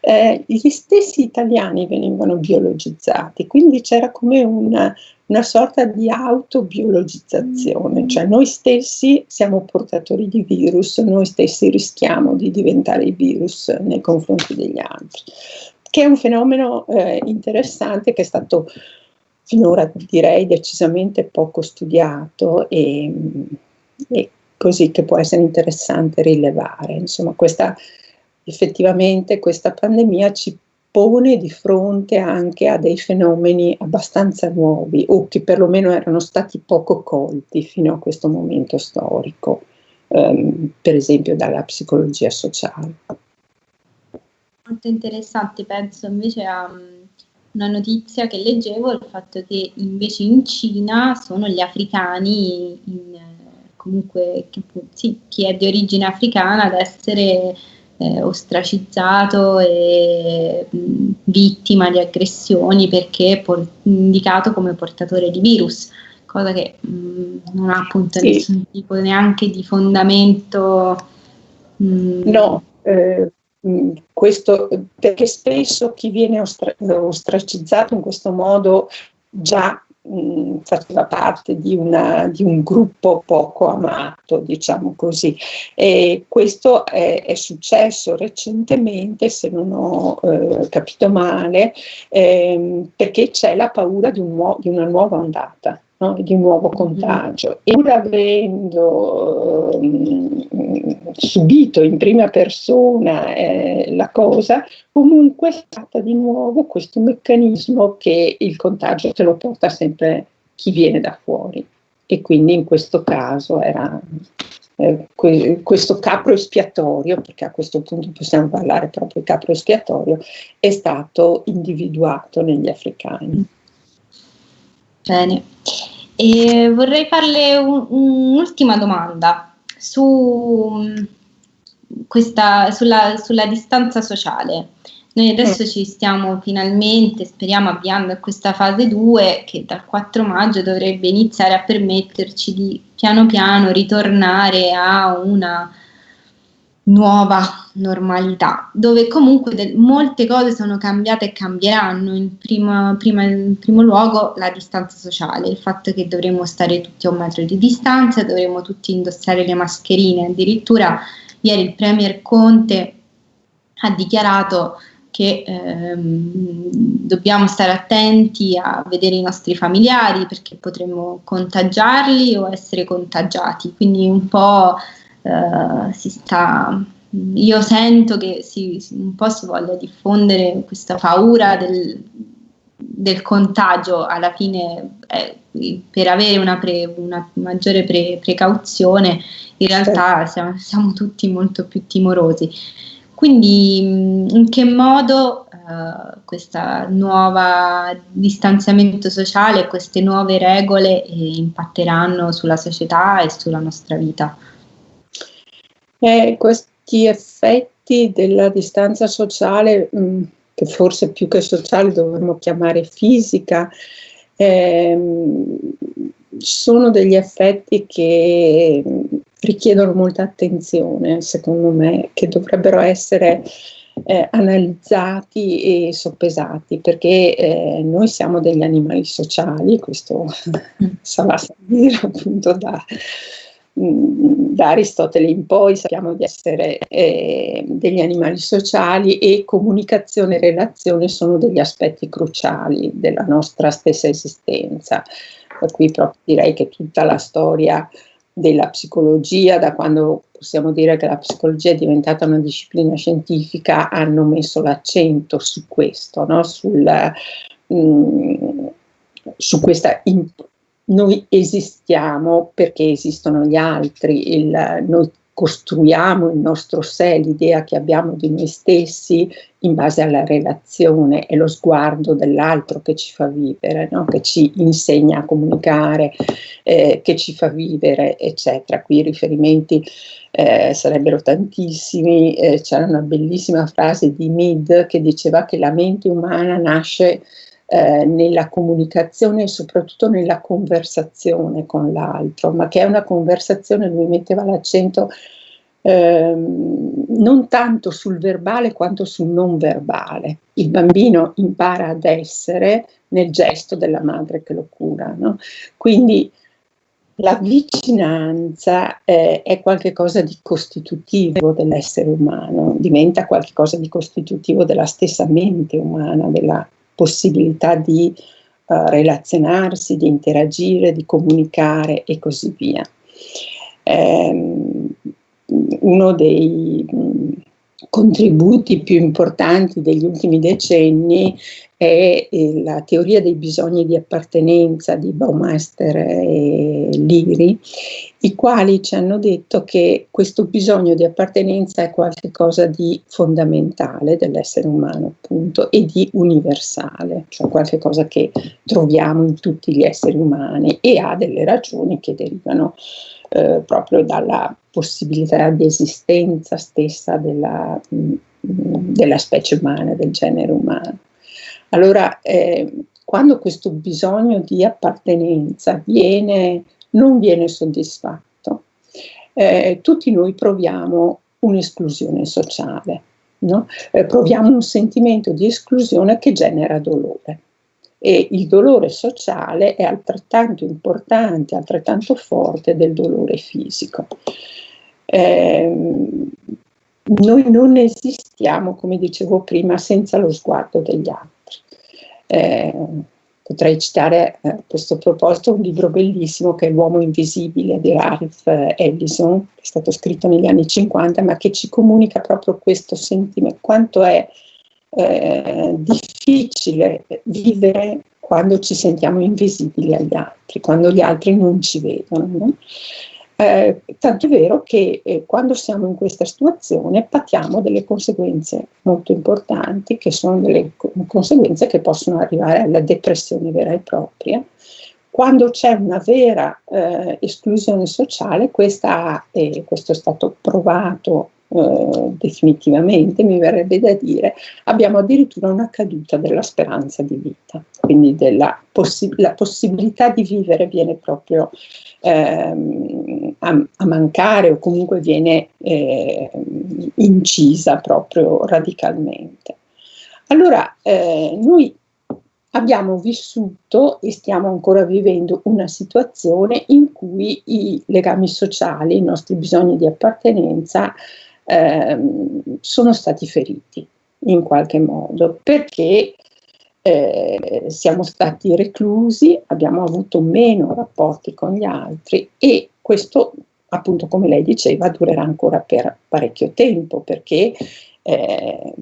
eh, gli stessi italiani venivano biologizzati, quindi c'era come una, una sorta di autobiologizzazione, mm. cioè noi stessi siamo portatori di virus, noi stessi rischiamo di diventare i virus nei confronti degli altri, che è un fenomeno eh, interessante che è stato finora direi decisamente poco studiato e, e così che può essere interessante rilevare. Insomma, questa, effettivamente questa pandemia ci pone di fronte anche a dei fenomeni abbastanza nuovi o che perlomeno erano stati poco colti fino a questo momento storico, ehm, per esempio dalla psicologia sociale. Molto interessante, penso invece a mm, una notizia che leggevo, il fatto che invece in Cina sono gli africani in comunque chi, sì, chi è di origine africana ad essere eh, ostracizzato e mh, vittima di aggressioni perché por- indicato come portatore di virus, cosa che mh, non ha appunto sì. nessun tipo neanche di fondamento. Mh. No, eh, questo perché spesso chi viene ostra- ostracizzato in questo modo già mh, faceva parte di, una, di, un gruppo poco amato, diciamo così. E questo è, è successo recentemente, se non ho eh, capito male, ehm, perché c'è la paura di, un di una nuova ondata no? di nuovo contagio. E pur avendo eh, subito in prima persona eh, la cosa, comunque è stata di nuovo questo meccanismo che il contagio te lo porta sempre chi viene da fuori. E quindi in questo caso era eh, que- questo capro espiatorio, perché a questo punto possiamo parlare proprio di capro espiatorio, è stato individuato negli africani. Bene. E vorrei farle un, un'ultima domanda su questa, sulla, sulla, distanza sociale. Noi adesso mm. ci stiamo finalmente, speriamo, avviando a questa fase 2 che dal 4 maggio dovrebbe iniziare a permetterci di piano piano ritornare a una nuova normalità, dove comunque de- molte cose sono cambiate e cambieranno. In, prima, prima, in primo luogo la distanza sociale, il fatto che dovremo stare tutti a un metro di distanza, dovremo tutti indossare le mascherine. Addirittura ieri il Premier Conte ha dichiarato che ehm, dobbiamo stare attenti a vedere i nostri familiari perché potremmo contagiarli o essere contagiati. Quindi un po' eh, si sta, io sento che si, un po' si voglia diffondere questa paura del, del contagio alla fine eh, per avere una, pre, una maggiore pre, precauzione in realtà certo. siamo, siamo, tutti molto più timorosi quindi in che modo uh, questo nuovo distanziamento sociale queste nuove regole eh, impatteranno sulla società e sulla nostra vita? Eh, questi effetti della distanza sociale, mh, mm, che forse più che sociale dovremmo chiamare fisica, ehm, sono degli effetti che richiedono molta attenzione, secondo me, che dovrebbero essere eh, analizzati e soppesati, perché eh, noi siamo degli animali sociali, questo mm. sarà dire appunto da da Aristotele in poi sappiamo di essere eh, degli animali sociali e comunicazione e relazione sono degli aspetti cruciali della nostra stessa esistenza. Per cui proprio direi che tutta la storia della psicologia, da quando possiamo dire che la psicologia è diventata una disciplina scientifica, hanno messo l'accento su questo, no? Sul, mh, mm, su questa importanza noi esistiamo perché esistono gli altri, il, noi costruiamo il nostro sé, l'idea che abbiamo di noi stessi in base alla relazione e lo sguardo dell'altro che ci fa vivere, no? che ci insegna a comunicare, eh, che ci fa vivere, eccetera. Qui i riferimenti eh, sarebbero tantissimi, eh, c'era una bellissima frase di Mead che diceva che la mente umana nasce eh, nella comunicazione e soprattutto nella conversazione con l'altro, ma che è una conversazione, lui metteva l'accento ehm, non tanto sul verbale quanto sul non verbale. Il bambino impara ad essere nel gesto della madre che lo cura. No? Quindi la vicinanza eh, è qualcosa di costitutivo dell'essere umano, diventa qualcosa di costitutivo della stessa mente umana, della possibilità di uh, relazionarsi, di interagire, di comunicare e così via. Um, uno dei um, contributi più importanti degli ultimi decenni è eh, la teoria dei bisogni di appartenenza di Baumeister e Liri, i quali ci hanno detto che questo bisogno di appartenenza è qualcosa di fondamentale dell'essere umano, appunto, e di universale, cioè qualcosa che troviamo in tutti gli esseri umani e ha delle ragioni che derivano eh, proprio dalla possibilità di esistenza stessa della, mh, mm, della specie umana, del genere umano. Allora, eh, quando questo bisogno di appartenenza viene, non viene soddisfatto, eh, tutti noi proviamo un'esclusione sociale, no? eh, proviamo un sentimento di esclusione che genera dolore. E il dolore sociale è altrettanto importante, altrettanto forte del dolore fisico. Eh, noi non esistiamo, come dicevo prima, senza lo sguardo degli altri. Eh, potrei citare eh, a questo proposito un libro bellissimo che è L'uomo invisibile di Ralph Ellison, che è stato scritto negli anni 50, ma che ci comunica proprio questo sentimento, quanto è eh, difficile vivere quando ci sentiamo invisibili agli altri, quando gli altri non ci vedono. No? Eh, tanto è vero che eh, quando siamo in questa situazione patiamo delle conseguenze molto importanti, che sono delle conseguenze che possono arrivare alla depressione vera e propria. Quando c'è una vera eh, esclusione sociale, questa, questo è stato provato eh, definitivamente, mi verrebbe da dire, abbiamo addirittura una caduta della speranza di vita, quindi della possi- la possibilità di vivere viene proprio ehm, a, a, mancare o comunque viene eh, incisa proprio radicalmente. Allora, eh, noi abbiamo vissuto e stiamo ancora vivendo una situazione in cui i legami sociali, i nostri bisogni di appartenenza ehm, sono stati feriti in qualche modo perché eh, siamo stati reclusi, abbiamo avuto meno rapporti con gli altri e questo appunto come lei diceva durerà ancora per parecchio tempo perché eh,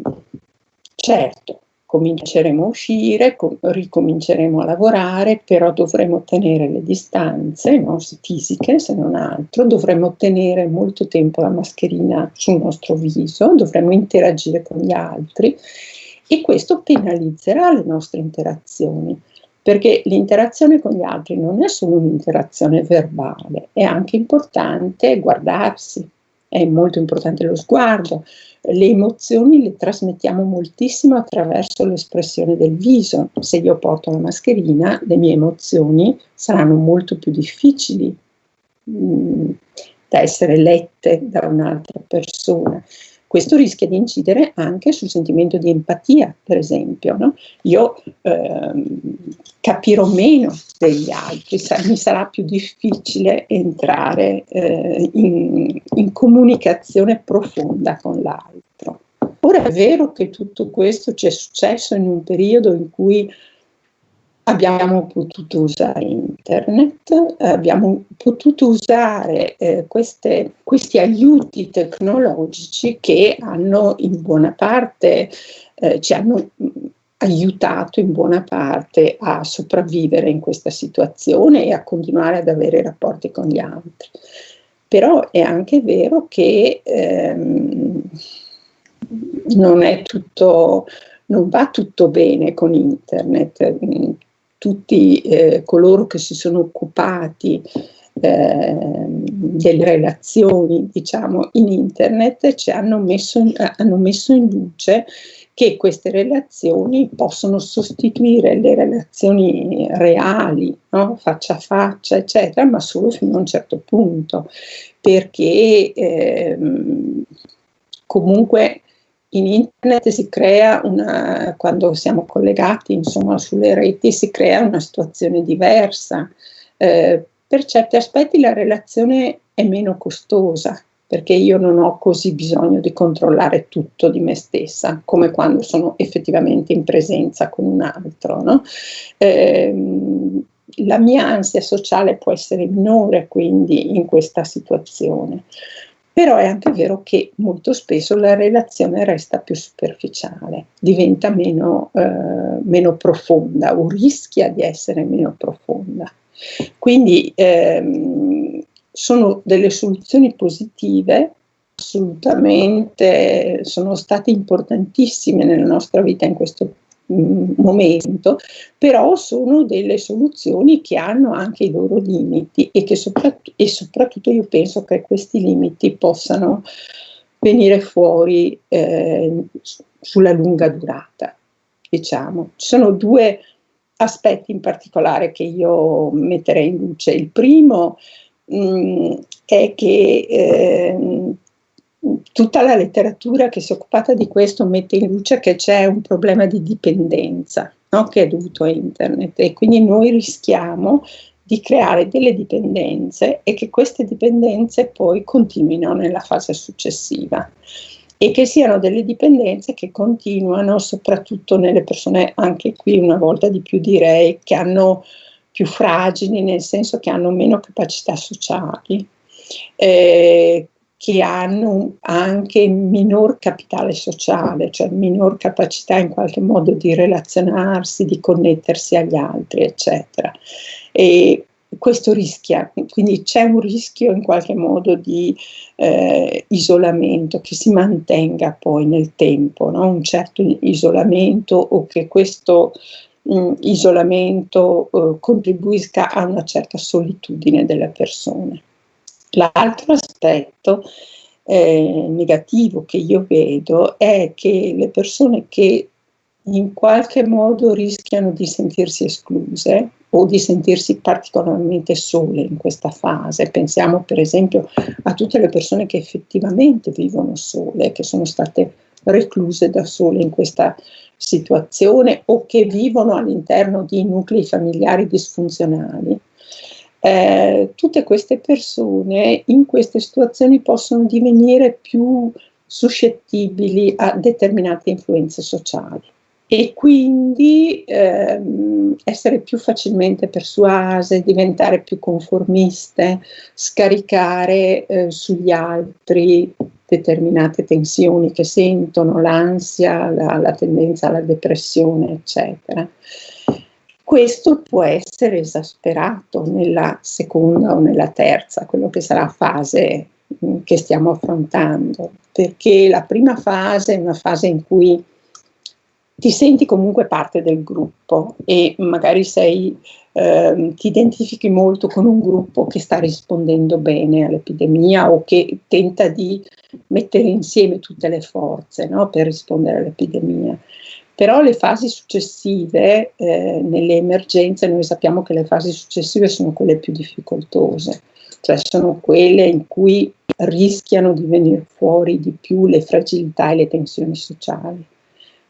certo cominceremo a uscire, com- ricominceremo a lavorare, però dovremo tenere le distanze no, fisiche se non altro, dovremo tenere molto tempo la mascherina sul nostro viso, dovremo interagire con gli altri e questo penalizzerà le nostre interazioni, perché l'interazione con gli altri non è solo un'interazione verbale, è anche importante guardarsi, è molto importante lo sguardo, le emozioni le trasmettiamo moltissimo attraverso l'espressione del viso. Se io porto la mascherina, le mie emozioni saranno molto più difficili mh, mm, da essere lette da un'altra persona. Questo rischia di incidere anche sul sentimento di empatia, per esempio. No? Io ehm, capirò meno degli altri, sa- mi sarà più difficile entrare eh, in, in comunicazione profonda con l'altro. Ora è vero che tutto questo ci è successo in un periodo in cui abbiamo potuto usare internet, abbiamo potuto usare eh, queste, questi aiuti tecnologici che hanno in buona parte, eh, ci hanno aiutato in buona parte a sopravvivere in questa situazione e a continuare ad avere rapporti con gli altri. Però è anche vero che ehm, non tutto, non va tutto bene con internet tutti eh, coloro che si sono occupati eh, delle relazioni diciamo in internet ci hanno messo, in, hanno messo in luce che queste relazioni possono sostituire le relazioni reali, no? faccia a faccia, eccetera, ma solo fino a un certo punto, perché ehm, comunque in internet si crea una, quando siamo collegati insomma sulle reti, si crea una situazione diversa. Eh, per certi aspetti la relazione è meno costosa, perché io non ho così bisogno di controllare tutto di me stessa, come quando sono effettivamente in presenza con un altro. No? Eh, la mia ansia sociale può essere minore quindi in questa situazione però è anche vero che molto spesso la relazione resta più superficiale, diventa meno, eh, meno profonda o rischia di essere meno profonda. Quindi ehm, sono delle soluzioni positive, assolutamente sono state importantissime nella nostra vita in questo momento, però sono delle soluzioni che hanno anche i loro limiti e che soprattutto, e soprattutto io penso che questi limiti possano venire fuori eh, sulla lunga durata. Diciamo. Ci sono due aspetti in particolare che io metterei in luce. Il primo mh, è che eh, tutta la letteratura che si è occupata di questo mette in luce che c'è un problema di dipendenza no? che è dovuto a internet e quindi noi rischiamo di creare delle dipendenze e che queste dipendenze poi continuino nella fase successiva e che siano delle dipendenze che continuano soprattutto nelle persone, anche qui una volta di più direi, che hanno più fragili, nel senso che hanno meno capacità sociali, eh, che hanno anche minor capitale sociale, cioè minor capacità in qualche modo di relazionarsi, di connettersi agli altri, eccetera. E questo rischia, quindi c'è un rischio in qualche modo di eh, isolamento che si mantenga poi nel tempo, no? un certo isolamento o che questo mh, mm, isolamento eh, contribuisca a una certa solitudine delle persone. L'altro aspetto eh, negativo che io vedo è che le persone che in qualche modo rischiano di sentirsi escluse o di sentirsi particolarmente sole in questa fase. Pensiamo per esempio a tutte le persone che effettivamente vivono sole, che sono state recluse da sole in questa situazione o che vivono all'interno di nuclei familiari disfunzionali eh, tutte queste persone in queste situazioni possono divenire più suscettibili a determinate influenze sociali e quindi ehm, essere più facilmente persuase, diventare più conformiste, scaricare eh, sugli altri determinate tensioni che sentono, l'ansia, la, la tendenza alla depressione, eccetera questo può essere esasperato nella seconda o nella terza, quello che sarà fase mm, che stiamo affrontando, perché la prima fase è una fase in cui ti senti comunque parte del gruppo e magari sei, eh, ti identifichi molto con un gruppo che sta rispondendo bene all'epidemia o che tenta di mettere insieme tutte le forze no, per rispondere all'epidemia. Però le fasi successive, eh, nelle emergenze, noi sappiamo che le fasi successive sono quelle più difficoltose, cioè sono quelle in cui rischiano di venire fuori di più le fragilità e le tensioni sociali.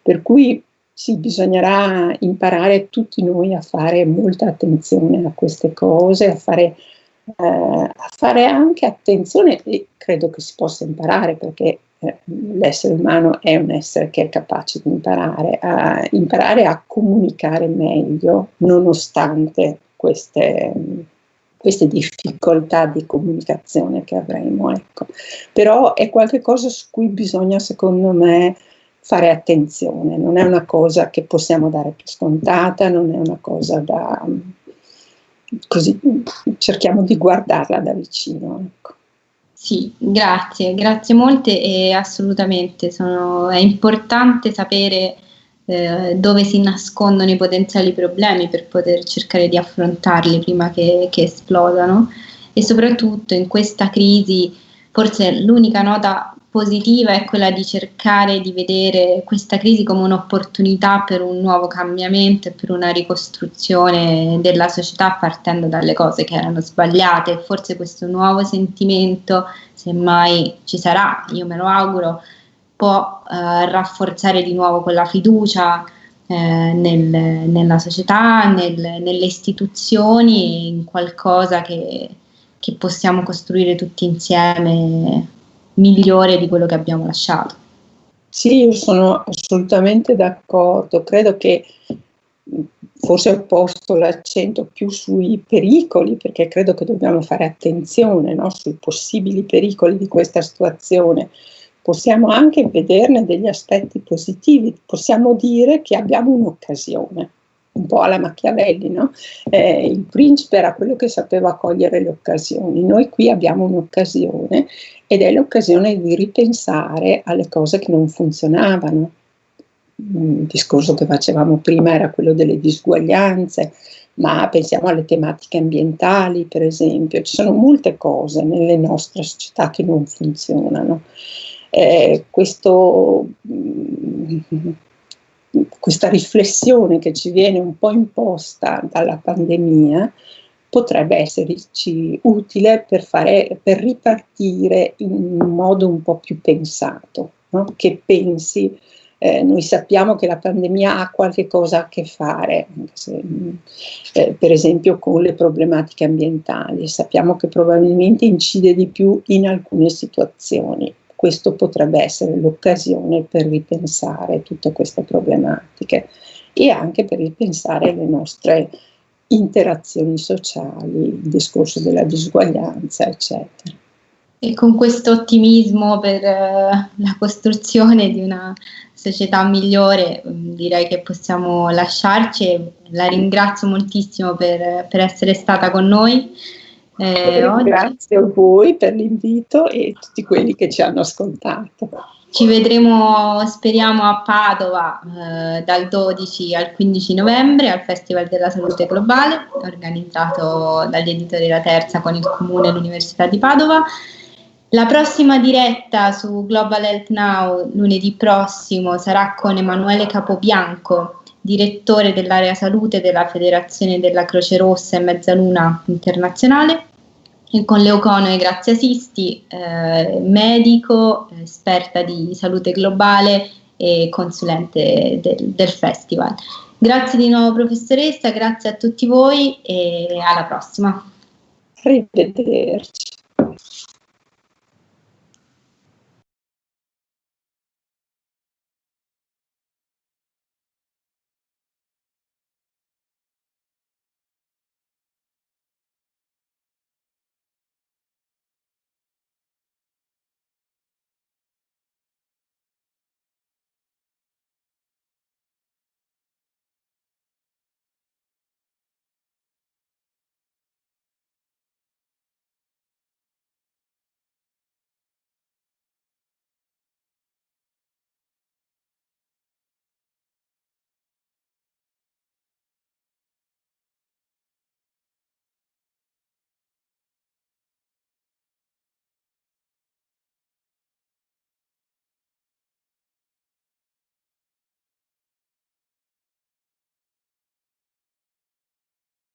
Per cui sì, bisognerà imparare tutti noi a fare molta attenzione a queste cose, a fare, eh, a fare anche attenzione, e credo che si possa imparare perché eh, l'essere umano è un essere che è capace di imparare, a imparare a comunicare meglio nonostante queste, queste difficoltà di comunicazione che avremo. Ecco. Però è qualcosa su cui bisogna, secondo me, fare attenzione, non è una cosa che possiamo dare per scontata, non è una cosa da... così cerchiamo di guardarla da vicino. Ecco. Sì, grazie, grazie molte e assolutamente sono, è importante sapere eh, dove si nascondono i potenziali problemi per poter cercare di affrontarli prima che, che esplodano e soprattutto in questa crisi forse l'unica nota positiva è quella di cercare di vedere questa crisi come un'opportunità per un nuovo cambiamento e per una ricostruzione della società partendo dalle cose che erano sbagliate. Forse questo nuovo sentimento, se mai ci sarà, io me lo auguro, può eh, rafforzare di nuovo quella fiducia eh, nel, nella società, nel, nelle istituzioni, in qualcosa che, che possiamo costruire tutti insieme migliore di quello che abbiamo lasciato. Sì, io sono assolutamente d'accordo, credo che forse ho posto l'accento più sui pericoli, perché credo che dobbiamo fare attenzione no, sui possibili pericoli di questa situazione. Possiamo anche vederne degli aspetti positivi, possiamo dire che abbiamo un'occasione un po' alla Machiavelli, no? eh, il principe era quello che sapeva cogliere le occasioni, noi qui abbiamo un'occasione ed è l'occasione di ripensare alle cose che non funzionavano. Il discorso che facevamo prima era quello delle disuguaglianze, ma pensiamo alle tematiche ambientali, per esempio, ci sono molte cose nelle nostre società che non funzionano. Eh, questo questa riflessione che ci viene un po' imposta dalla pandemia potrebbe esserci utile per, fare, per ripartire in un modo un po' più pensato, no? che pensi, eh, noi sappiamo che la pandemia ha qualche cosa a che fare, se, eh, per esempio con le problematiche ambientali, sappiamo che probabilmente incide di più in alcune situazioni, questo potrebbe essere l'occasione per ripensare tutte queste problematiche e anche per ripensare le nostre interazioni sociali, il discorso della disuguaglianza, eccetera. E con questo ottimismo per uh, la costruzione di una società migliore um, direi che possiamo lasciarci. La ringrazio moltissimo per, per essere stata con noi. Eh, Grazie a voi per l'invito e a tutti quelli che ci hanno ascoltato. Ci vedremo, speriamo, a Padova eh, dal 12 al 15 novembre al Festival della Salute Globale, organizzato dagli editori della Terza con il Comune e l'Università di Padova. La prossima diretta su Global Health Now lunedì prossimo sarà con Emanuele Capobianco, direttore dell'area salute della Federazione della Croce Rossa e Mezzaluna Internazionale con Leocono e Grazia Sisti, eh, medico, esperta di salute globale e consulente del, del festival. Grazie di nuovo professoressa, grazie a tutti voi e alla prossima. Arrivederci.